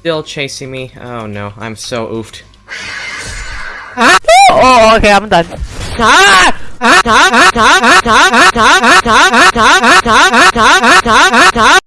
still chasing me. Oh no, I'm so oofed. Oh, okay, I'm done. Ah! Ah! Ah! Ah! Ah! Ah! Ah! Ah! Ah! Ah! Ah! Ah! Ah! Ah!